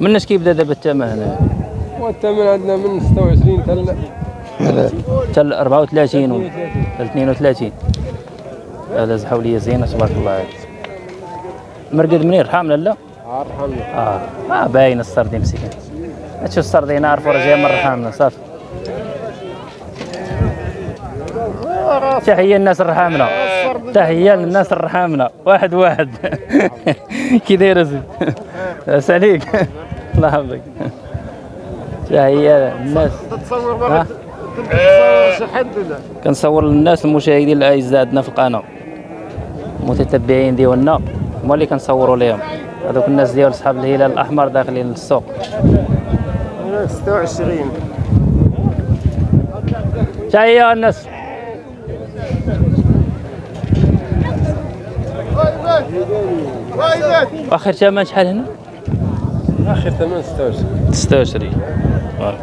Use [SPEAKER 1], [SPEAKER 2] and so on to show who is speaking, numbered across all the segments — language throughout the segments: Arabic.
[SPEAKER 1] منش كيبدا دابا الثمن هنا؟
[SPEAKER 2] والثمن عندنا من 26 تل
[SPEAKER 1] حتى 34 و 32 هذا زحولية زينة تبارك الله عليك. مرقد منين حامله لا؟ آه آه. باين السردين مسكين. تشوف السردين عارفوا راه جاي من الرحامنه صافي. تحية الناس الرحامنة. تحية للناس الرحامنه واحد واحد. كي داير اسيدي بس عليك. الله يحفظك. تحية للناس. ها؟ كنصور للناس المشاهدين الاعزاء عندنا في القناة. المتتبعين ديالنا. هما اللي كنصوروا لهم هذوك الناس ديال اصحاب الهلال الأحمر داخلين للسوق.
[SPEAKER 2] 26
[SPEAKER 1] تحية الناس واخر ثمن شحال هنا؟
[SPEAKER 2] آخر ثمن 26
[SPEAKER 1] 26 بارك.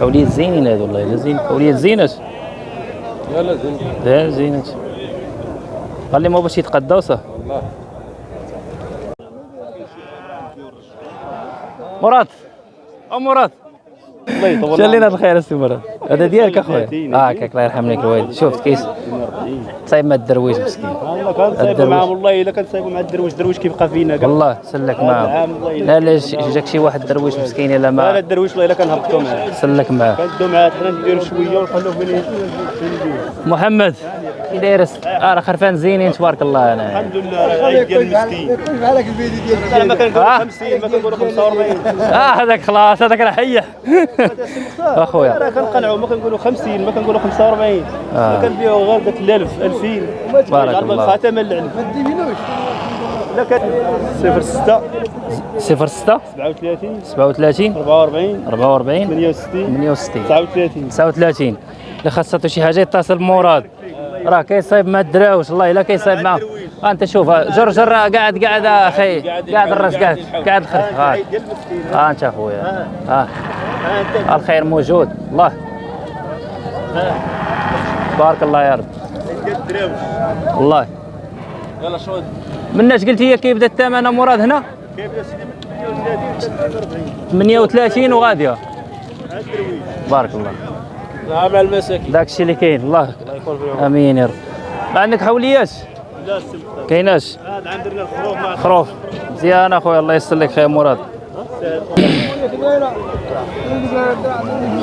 [SPEAKER 1] حوليات زينين هذو والله الا زين حوليات زينات
[SPEAKER 2] يلا زين.
[SPEAKER 1] لا زينات قال لي ما باش يتقداو صح؟
[SPEAKER 2] والله.
[SPEAKER 1] مراد. أو مراد.
[SPEAKER 3] الله يطول
[SPEAKER 1] شلينا الخير السي مراد. هذا ديالك أخويا. آه كاك الله يرحم لك الوالد شفت كيس. صايب ما الدرويش مسكين.
[SPEAKER 3] والله
[SPEAKER 1] الدرويش.
[SPEAKER 3] معاهم والله إلا كنصايبوا مع الدرويش. الدرويش كيبقى فينا. كاع
[SPEAKER 1] والله سلك معاه. لا لا جاك شي واحد درويش مسكين الا
[SPEAKER 3] لا لا
[SPEAKER 1] ما
[SPEAKER 3] الدرويش والله إلا كنهبطوا معاه.
[SPEAKER 1] سلك معاه.
[SPEAKER 3] كندو معاه. حنا نديروا شوية ونخلوه فين.
[SPEAKER 1] محمد. كي داير آه راه خرفان زينين تبارك الله أنا.
[SPEAKER 3] الحمد لله راه عيد ديال المسكين
[SPEAKER 2] كيف عليك الفيديو ديال
[SPEAKER 3] لا ما كنقولوا
[SPEAKER 1] آه.
[SPEAKER 3] 50 ما كنقولوا 45
[SPEAKER 1] آه هذاك خلاص هذاك راه حيح أخويا.
[SPEAKER 3] راه كنقنعوا ما كنقولوا 50 ما كنقولوا 45
[SPEAKER 1] آه.
[SPEAKER 3] ما كنبيعوا غير قلت 1000 2000
[SPEAKER 1] بارك الله.
[SPEAKER 3] الخاتم العلم لا كان 06
[SPEAKER 1] صفر 6
[SPEAKER 3] 37
[SPEAKER 1] 37
[SPEAKER 3] 44
[SPEAKER 1] 44
[SPEAKER 3] 68
[SPEAKER 1] 68
[SPEAKER 3] 39
[SPEAKER 1] 39 اللي خاصته شي حاجة يتصل بمراد راه كيصايب مع الدراوش والله إلا كيصايب معاه آه أنت شوف آه، جر جر آه، قاعد قاعد آه، أخي قاعد الراس قاعد قاعد الخرف ها
[SPEAKER 3] أنت أخويا.
[SPEAKER 1] ها الخير موجود الله. بارك الله يا رب. والله
[SPEAKER 3] يلا شو؟
[SPEAKER 1] مناش قلت هي كيبدا الثمن مراد هنا؟
[SPEAKER 3] سيدي؟ 38
[SPEAKER 1] 38
[SPEAKER 3] وغادية.
[SPEAKER 1] بارك الله.
[SPEAKER 3] نعم المساكين.
[SPEAKER 1] داك الشيء اللي كاين الله.
[SPEAKER 3] فيهم.
[SPEAKER 1] آمين يا رب. ما عندك حوليات
[SPEAKER 3] لا
[SPEAKER 1] كايناش
[SPEAKER 3] هذا عندنا الخروف مع
[SPEAKER 1] خروف. مزيان اخويا الله يسر لك خير مراد.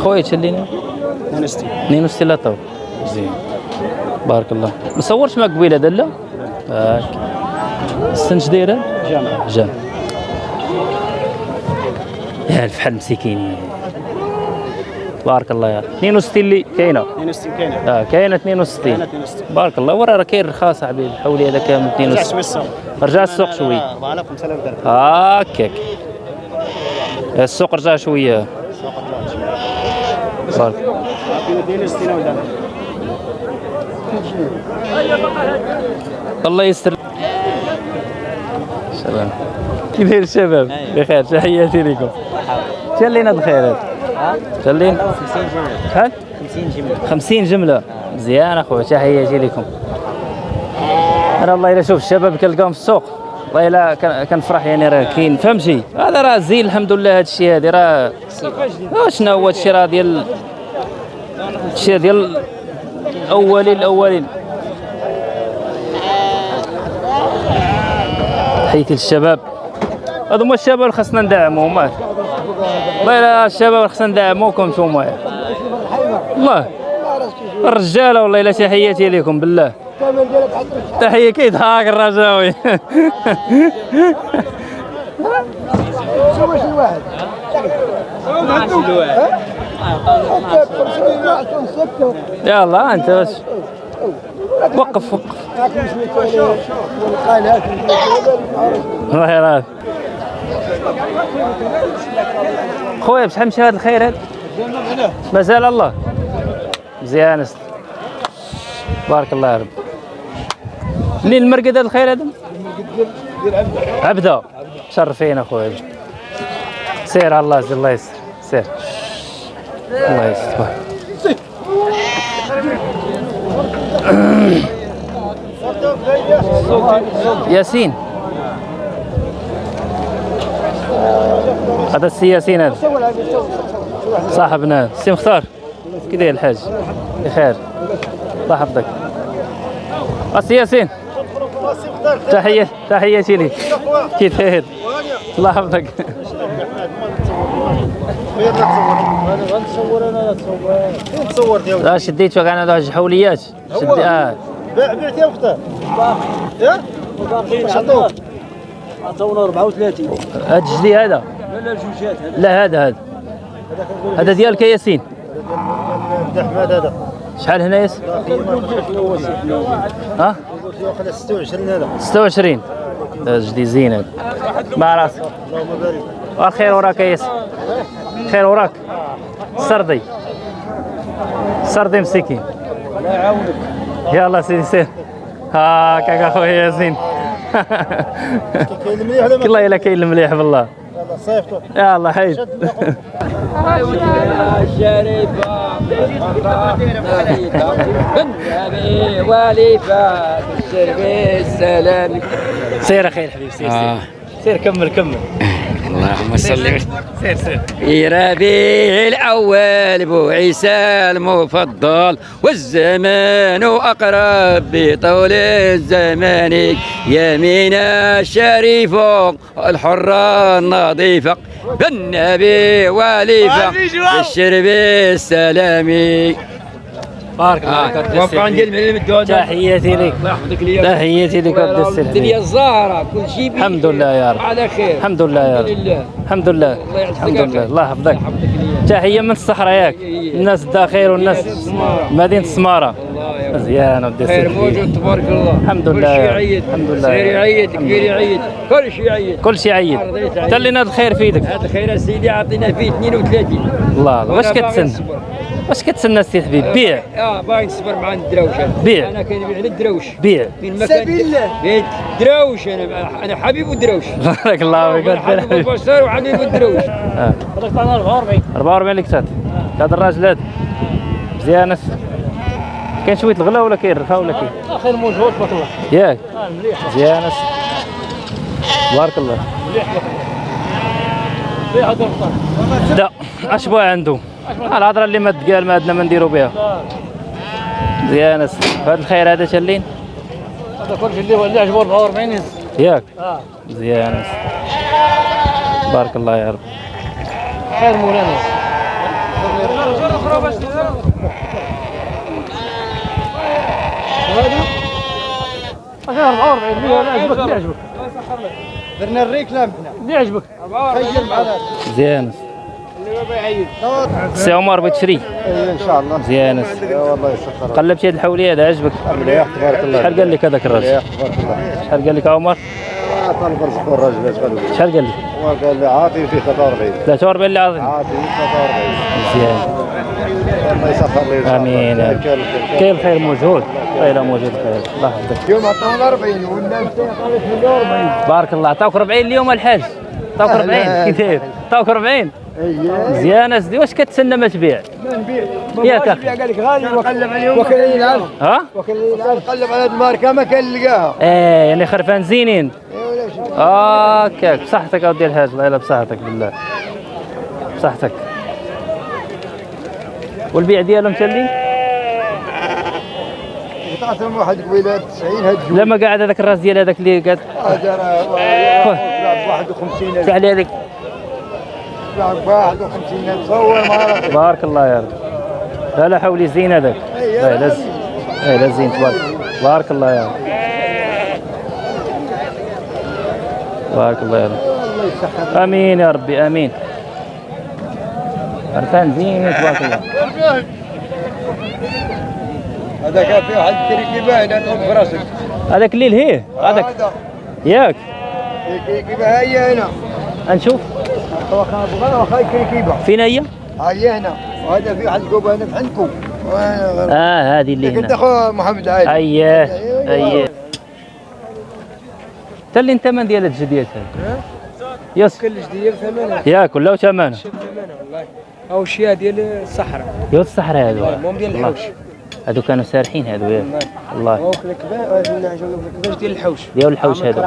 [SPEAKER 1] خويا تشلينا 62 لا تو زين. بارك الله. ما صورش معك قبيلة هذا لا. هاك السنج دايره
[SPEAKER 3] جامع.
[SPEAKER 1] جام يا الفحل مسكين بارك الله. يا رب. 62 اللي كاينة
[SPEAKER 3] 62 كاينة
[SPEAKER 1] آه كاينة 62
[SPEAKER 3] 62
[SPEAKER 1] بارك الله. ورا راه كاين رخاص حبيبي حولي هذا كامل
[SPEAKER 3] رجع
[SPEAKER 1] 62
[SPEAKER 3] شوي السوق.
[SPEAKER 1] رجع السوق شوي.
[SPEAKER 3] 4000 5000 درهم
[SPEAKER 1] هاكاك السوق رجع شوية بارك.
[SPEAKER 3] كاين 62 ولا
[SPEAKER 1] الله يستر. سلام. كي داير الشباب بخير. تحياتي لكم. شلينا بخير شلين
[SPEAKER 4] 50 جملة.
[SPEAKER 1] شحال
[SPEAKER 4] 50 جملة.
[SPEAKER 1] 50 جملة. مزيان أخويا تحياتي لكم. أنا والله إلا شوف الشباب كنلقاهم في السوق. والله إلا كن- كنفرح يعني راه كاين. فهمتي هذا راه زين الحمد لله هذا الشيء هذا راه شنو هو هذا الشيء راه ديال الشيء ديال الاولين الأولين؟ حيث الشباب هذو هما الشباب خاصنا ندعموهم ماك والله الشباب خاصنا ندعموكم نتوما والله الرجاله والله إلا تحياتي لكم بالله. تحية كيضحك الرجاوي. يلا أنت بس. وقف وقف. الله يرحمك خويا بشحال مشى هذا الخير هذا مازال الله. مزيان أست. بارك الله يا رب. منين المرقد هذا الخير هذا عبدة. شرفين اخويا سير على الله الله يسر سير. الله يستر. ياسين. هذا السي ياسين هذا صاحبنا. السي مختار كي داير الحاج؟ بخير. الله يحفظك. السي ياسين تحية تحياتي لك كي داير الله يحفظك.
[SPEAKER 5] تصور
[SPEAKER 1] لا شديت وكان هذا الحوليات. شدي آه.
[SPEAKER 5] بعت يا أختي يا واش عطوك عطونا 34
[SPEAKER 1] هذا الجدي هذا.
[SPEAKER 5] لا لا جوجات هذا؟
[SPEAKER 1] لا هذا هذا. هذا ديالك يا ياسين
[SPEAKER 5] عبد الحماد هذا.
[SPEAKER 1] شحال هنا ياس ها؟
[SPEAKER 5] ياخذ 26 هذا.
[SPEAKER 1] 26 هذا جدي زين هذا. مع راسك.
[SPEAKER 5] اللهم بارك.
[SPEAKER 1] والخير وراك يا ياسين خير وراك. سردي. سردي مسكين.
[SPEAKER 5] الله يعاونك.
[SPEAKER 1] يلا سيدي سير هاكاك اخويا ياسين.
[SPEAKER 5] كاين مليح ولا ما
[SPEAKER 1] والله إلا كاين المليح بالله.
[SPEAKER 5] صيفطوا
[SPEAKER 1] يلا حيد.
[SPEAKER 4] وليفة الشربي السلام
[SPEAKER 1] سير أخي الحبيب سير سير.
[SPEAKER 4] آه.
[SPEAKER 1] سير كمل كمل.
[SPEAKER 4] اللهم صل
[SPEAKER 1] سير
[SPEAKER 4] ربيع الأول بو عيسى المفضل والزمان أقرب بطول الزمان. يمينا الشريف الحرة النظيفة بالنبي وليفة بالشرب السلامي.
[SPEAKER 1] بارك الله فيك عبد السلام.
[SPEAKER 4] ديال المعلم الدودة
[SPEAKER 1] تحياتي لك.
[SPEAKER 4] الله يحفظك ليا
[SPEAKER 1] تحياتي لك عبد السلام
[SPEAKER 4] الدنيا الزهرة كل شيء.
[SPEAKER 1] الحمد لله يا رب.
[SPEAKER 4] على خير.
[SPEAKER 1] الحمد لله يا رب.
[SPEAKER 4] لله.
[SPEAKER 1] الحمد لله. الحمد لله. الله يحفظك. تحية من الصحراء ياك الناس الداخل والناس
[SPEAKER 4] مدينة السمارة.
[SPEAKER 1] مزيان
[SPEAKER 4] خير
[SPEAKER 1] السلام.
[SPEAKER 4] موجود تبارك الله.
[SPEAKER 1] الحمد
[SPEAKER 4] كل
[SPEAKER 1] لله.
[SPEAKER 4] شيء
[SPEAKER 1] يا رب.
[SPEAKER 4] يعيد
[SPEAKER 1] الحمد لله.
[SPEAKER 4] صغير. يعيد كبير. يعيد. كل شيء يعيد.
[SPEAKER 1] كل شيء عيد
[SPEAKER 4] رضيت عيد.
[SPEAKER 1] تلينا الخير في يدك
[SPEAKER 4] هذا خير يا سيدي عطينا فيه 32
[SPEAKER 1] الله. الله واش كتسنى. واش كتسنى السي حبيب؟ بيع.
[SPEAKER 4] آه باغي نصبر مع الدراوش. أنا.
[SPEAKER 1] بيع.
[SPEAKER 4] أنا كنبيع على الدراوش.
[SPEAKER 1] بيع.
[SPEAKER 4] فين ما كان بيت دراوش أنا أنا حبيب الدراوش.
[SPEAKER 1] بارك الله فيك.
[SPEAKER 4] أنا حبيب البشر وحبيب الدراوش.
[SPEAKER 1] آه. 44 اللي كتات هذا الراجل هذا مزيان كاين شوية الغلا ولا كاين الرخاء ولا كاين؟
[SPEAKER 5] اخر موجود بطلع
[SPEAKER 1] ياك.
[SPEAKER 5] مليح.
[SPEAKER 1] مزيان بارك الله.
[SPEAKER 5] مليح هذا الفطار
[SPEAKER 1] لا اش بغا عنده. الهضرة اللي ما تقال ما عندنا ما نديرو بها مزيان هذا الخير هذا شلين؟
[SPEAKER 5] هذا كل شيء اللي هو اللي عجبه 44 يس.
[SPEAKER 1] ياك.
[SPEAKER 5] آه.
[SPEAKER 1] مزيان بارك الله يا رب.
[SPEAKER 5] خير مولانا. خير 44 اللي عجبك اللي عجبك. درنا الريكلام إحنا اللي عجبك. خير معنا
[SPEAKER 1] مزيان سي عمر بغيت تشري
[SPEAKER 5] ان شاء الله
[SPEAKER 1] مزيان
[SPEAKER 5] والله يسخر
[SPEAKER 1] قلبت هاد الحولية هذا عجبك؟
[SPEAKER 5] مليح تبارك الله
[SPEAKER 1] شحال قال لك هذاك الراجل
[SPEAKER 5] مليح تبارك الله
[SPEAKER 1] شحال قال لك عمر؟
[SPEAKER 5] طالب رزق الراجل لي
[SPEAKER 1] شحال قال لك؟
[SPEAKER 5] وقال لي عاطي في 43
[SPEAKER 1] 43 اللي
[SPEAKER 5] عاطي في 43
[SPEAKER 1] مزيان
[SPEAKER 5] الله يسخر لي. آمين.
[SPEAKER 1] كاين الخير موجود؟ والله الا موجود الخير. الله يحفظك.
[SPEAKER 5] اليوم عطونا 40 والناس قالت 48
[SPEAKER 1] بارك الله. عطاوك 40 اليوم الحاج. عطاوك 40
[SPEAKER 5] أهلا.
[SPEAKER 1] كي داير عطاوك 40
[SPEAKER 5] اييه
[SPEAKER 1] مزيان اسدي واش كتسنى ما تبيع؟
[SPEAKER 5] ما نبيع
[SPEAKER 1] ياك أخي
[SPEAKER 5] قال لك غالي وقلب عليهم. وكان يلعب
[SPEAKER 1] ها؟
[SPEAKER 5] وكان يلعب قلب على الماركة ما كان لقاها.
[SPEAKER 1] إيه يعني خرفان زينين.
[SPEAKER 5] إيه ولا شيء
[SPEAKER 1] هكاك بصحتك أودي الحاج. الله يلا بصحتك بالله. بصحتك. والبيع ديالهم تالي
[SPEAKER 5] قطعتهم واحد قبيلة 90 هجوا
[SPEAKER 1] لما قاعد هذاك الراس ديال هذاك اللي قاعد
[SPEAKER 5] هذا راه لعب 51
[SPEAKER 1] شحال هذيك.
[SPEAKER 5] لعب 51 تصور ما راه
[SPEAKER 1] بارك الله يا رب. لا لا حولي زين هذاك. لا لا زين لا زين تبارك بارك الله يا رب. بارك الله يا رب. آمين يا ربي آمين. عرفان زين تبارك الله.
[SPEAKER 5] هذا كان في واحد كريكي باين أنا براسك.
[SPEAKER 1] هذاك الليل هي هذاك.
[SPEAKER 5] هذا.
[SPEAKER 1] ياك.
[SPEAKER 5] با هي هنا.
[SPEAKER 1] نشوف
[SPEAKER 5] كريكيبه
[SPEAKER 1] فين هي؟
[SPEAKER 5] هي هنا وهذا في واحد كوبا هنا في عندكم
[SPEAKER 1] آه هذه اللي
[SPEAKER 5] كنت
[SPEAKER 1] هنا.
[SPEAKER 5] اخو محمد علي
[SPEAKER 1] اييه اييه تا اللي انت من ديال الجديات هذا يس.
[SPEAKER 2] كلش ديال ثمنها
[SPEAKER 1] ياك ولا ثمانه
[SPEAKER 2] ثمنها والله. أو شيء ديال الصحراء.
[SPEAKER 1] يا الصحراء هذا
[SPEAKER 2] المهم ديال الحوش.
[SPEAKER 1] هادو كانوا سارحين هادو ياك والله
[SPEAKER 3] وكل كباش كباش ديال الحوش
[SPEAKER 1] ديال الحوش هادو.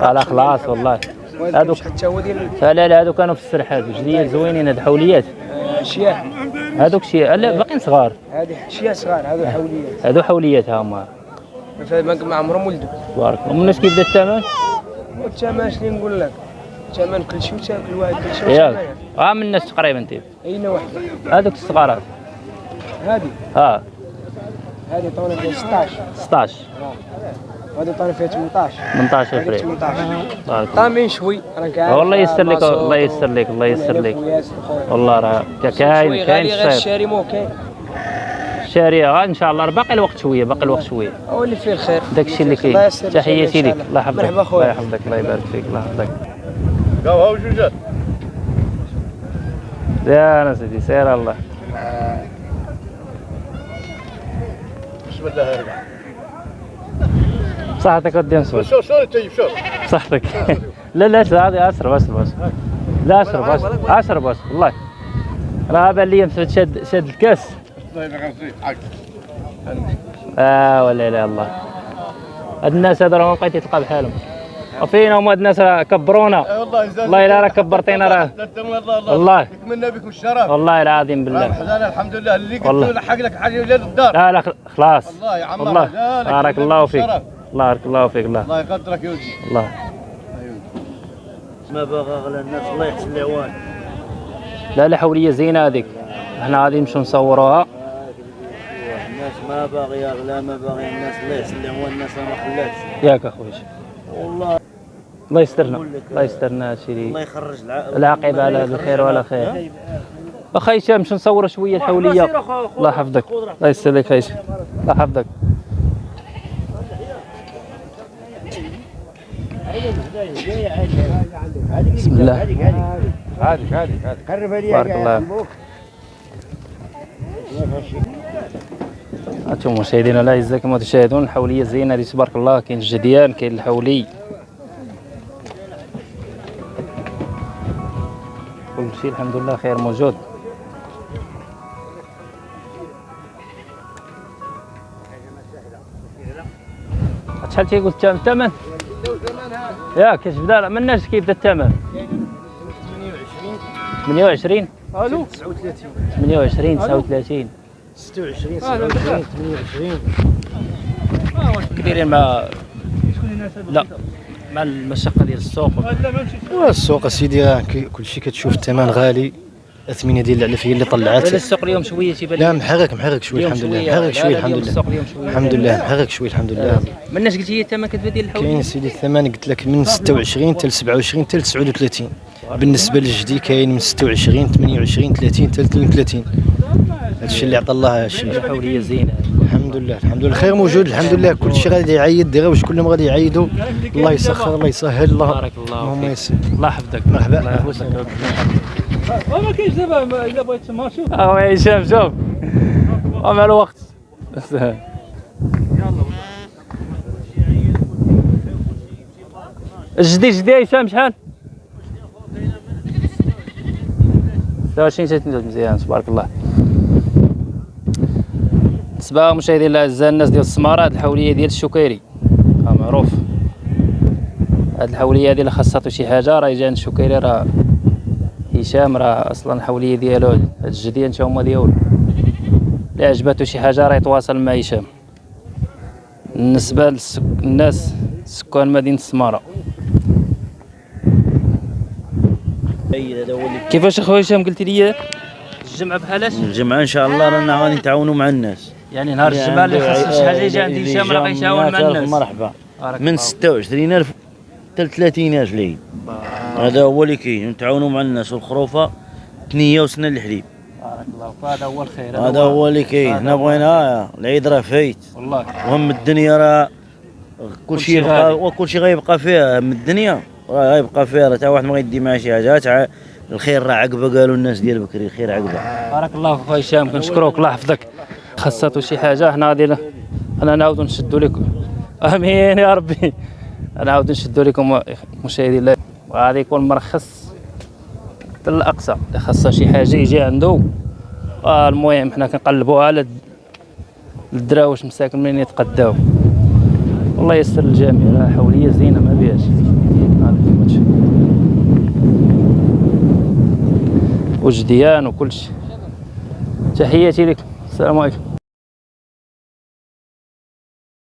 [SPEAKER 1] لا خلاص والله. هادوك
[SPEAKER 3] حتى هو ديال
[SPEAKER 1] فلا لا هادو كانوا في السرح هادو. جديد زوينين هاد حوليات
[SPEAKER 3] الشياه
[SPEAKER 1] هادوك شي لا باقيين صغار.
[SPEAKER 3] هذه شياه صغار هذو حوليات
[SPEAKER 1] هادو حوليات ها هما.
[SPEAKER 3] ما عمرهم ولدوا
[SPEAKER 1] تبارك الله الناس كيف بدا الثمن؟
[SPEAKER 3] والثمن شنو نقول لك الثمن كل شيء وتاكل واحد كل شيء
[SPEAKER 1] ياك ها من الناس تقريبا انت
[SPEAKER 3] أين واحدة؟
[SPEAKER 1] هادوك الصغارات.
[SPEAKER 3] هذه
[SPEAKER 1] ها.
[SPEAKER 3] هذه فيها 16
[SPEAKER 1] 16
[SPEAKER 3] وهذه فيها 18
[SPEAKER 1] 18
[SPEAKER 3] هذه
[SPEAKER 1] فريق
[SPEAKER 3] 18
[SPEAKER 1] تبارك الله
[SPEAKER 3] طامين شوي. راك عارف
[SPEAKER 1] والله يسر لك الله يسر لك الله يسر لك. والله راه كاين كاين
[SPEAKER 3] الشاري مو كاين
[SPEAKER 1] إن شاء الله. باقي الوقت شوية باقي الوقت شوية.
[SPEAKER 3] هو اللي فيه الخير.
[SPEAKER 1] داك الشيء اللي كاين. تحياتي لك. الله يحفظك.
[SPEAKER 3] مرحبا
[SPEAKER 1] الله يحفظك الله يبارك فيك الله يحفظك.
[SPEAKER 2] قاو هاو جوجات
[SPEAKER 1] يا أنا سيدي سير الله.
[SPEAKER 2] بسم الله يرجع
[SPEAKER 1] صحتك ودي نسول
[SPEAKER 2] شو شو طيب؟ شو؟
[SPEAKER 1] صحتك. لا لا هذه اشرب اشرب اشرب لا اشرب اشرب اشرب اشرب والله. راه بان لي مسعود شاد شاد الكاس.
[SPEAKER 2] الله يبارك حق
[SPEAKER 1] آه ولا لا الله. هاد الناس هذا راه ما بقيتي تلقى بحالهم وفينا هما هاد الناس راه كبرونا
[SPEAKER 2] والله يزال
[SPEAKER 1] والله الا راه كبرتينا راه
[SPEAKER 2] والله الله
[SPEAKER 1] والله.
[SPEAKER 2] بكم الشرف.
[SPEAKER 1] والله العظيم
[SPEAKER 2] بالله. الحمد لله اللي قلت
[SPEAKER 1] والله.
[SPEAKER 2] له لحق لك حاجة ولاد الدار.
[SPEAKER 1] لا لا خل- خلاص.
[SPEAKER 2] والله يا عم
[SPEAKER 1] والله.
[SPEAKER 2] رجالك
[SPEAKER 1] بارك الله فيك. الله بارك الله فيك. الله
[SPEAKER 2] الله يقدرك يا ولدي.
[SPEAKER 1] الله.
[SPEAKER 6] ما باغى على الناس الله يحسن العوان
[SPEAKER 1] لا لا حوليه زينة هذيك. إحنا غادي نمشيو نصوروها؟
[SPEAKER 6] الناس ما باغيه غلا ما باغي الناس الله يحسن العوان الناس ما خلاتش
[SPEAKER 1] ياك اخويا
[SPEAKER 6] والله.
[SPEAKER 1] الله يسترنا الله يسترنا هادشي
[SPEAKER 6] الله يخرج الع...
[SPEAKER 1] العاقبه على الخير
[SPEAKER 6] الع-
[SPEAKER 1] خير. أخي هشام نمشيو نصوروا شوية الحولية؟ الله يحفظك. الله يسلمك خيش الله يحفظك. بسم الله.
[SPEAKER 2] هذيك هذيك هذيك
[SPEAKER 1] بارك الله هانتوما مشاهدينا الاعزاء كما تشاهدون الحولية زينه هذه تبارك الله كاين الجديان كاين الحولي. كل شيء الحمد لله خير موجود. شحال تيقول الثمن؟ الثمن؟ ياك كاش بدأ؟ لا مناش كيبدا الثمن؟ 28
[SPEAKER 3] ألو
[SPEAKER 1] 28 39
[SPEAKER 6] 26 27 28
[SPEAKER 1] كبيرين مع لا. مع المشقه ديال السوق؟
[SPEAKER 7] السوق أسيدي كلشي كتشوف الثمن غالي الاثمنه ديال العلف هي اللي طلعت.
[SPEAKER 1] ولا السوق اليوم شوية تيبان
[SPEAKER 7] لا. محرك محرك شوي
[SPEAKER 1] اليوم
[SPEAKER 7] الحمد لله. محرك
[SPEAKER 1] لا،
[SPEAKER 7] شوي
[SPEAKER 1] لا،
[SPEAKER 7] الحمد لله.
[SPEAKER 1] شوية.
[SPEAKER 7] الحمد لله. محرك شوي الحمد لله.
[SPEAKER 1] مناش قلتي الثمن كتبدا ديال الحوليه
[SPEAKER 7] كاين سيدي الثمن قلت لك من 26 حتى 27 حتى 39 بالنسبة للجدي كاين من 26 28 30 حتى 32 هذا الشيء اللي عطى الله الشمس
[SPEAKER 1] الحوليه زينه
[SPEAKER 7] الحمد لله الحمد لله الخير موجود الحمد لله كل شيء غادي يعيد دراوش كلهم غادي يعيدوا الله يسخر الله يسهل الله
[SPEAKER 1] بارك الله
[SPEAKER 7] اللهم
[SPEAKER 1] فيك.
[SPEAKER 7] يسر
[SPEAKER 1] الله يحفظك.
[SPEAKER 7] مرحبا.
[SPEAKER 1] الله يحفظك.
[SPEAKER 3] ما كاينش دابا إلا بغيت ما شوف.
[SPEAKER 1] آه هشام شوف مع الوقت. جدي يا هشام شحال؟ 26 30 مزيان تبارك الله. بالنسبة مشاهدينا الأعزاء الناس ديال السمارة هاد الحولية ديال الشكيري. ها معروف. هاد الحولية هادي اللي خاصها شي حاجة راه يجي عند الشكيري راه هشام راه أصلا الحولية ديالو هاد الجدية انت هما ديالو اللي عجباتو شي حاجة راه يتواصل مع هشام. بالنسبة للناس سكان
[SPEAKER 6] مدينة السمارة.
[SPEAKER 1] كيفاش أخويا هشام قلتي لي؟ الجمعة بحالاش
[SPEAKER 6] الجمعة إن شاء الله رانا غادي نتعاونوا مع الناس.
[SPEAKER 1] يعني نهار الجمعه اللي خاص شي حاجة يجي عند
[SPEAKER 6] اللي
[SPEAKER 1] هشام راه غيتعاون مع
[SPEAKER 6] 100,000
[SPEAKER 1] الناس
[SPEAKER 6] مرحبا من
[SPEAKER 1] الله.
[SPEAKER 6] 26000 حتى 30000 العيد هذا هو اللي كاين. نتعاونوا مع الناس والخروفه ثنيه وسنة الحليب.
[SPEAKER 1] بارك الله فهذا هو الخير
[SPEAKER 6] هذا هو اللي كاين. حنا بغينا العيد راه فايت.
[SPEAKER 1] والله.
[SPEAKER 6] وهم الدنيا راه كل
[SPEAKER 1] كلشي
[SPEAKER 6] شيء. يبقى وكل شيء غيبقى فيها. من الدنيا راه غيبقى فيها. راه تا واحد ما غيدي معاه شي حاجة. تاع الخير راه عقبة. قالوا الناس ديال بكري الخير عقبة.
[SPEAKER 1] بارك الله فيك هشام. كنشكروك. الله يحفظك. خاصاتو شي حاجة حنا غادي حنا نعاودو نشدو لكم. آمين يا ربي. نعاودو نشدو لكم مشاهدي الله. وغادي يكون مرخص حتى الاقصى اللي خاصها شي حاجة يجي عنده آه المهم حنا كنقلبوا على الدراوش مساكن منين يتقداو. الله يسر الجميع. راه حوليه زينة ما بيهاش. وجديان وكلشي. تحياتي لكم السلام عليكم.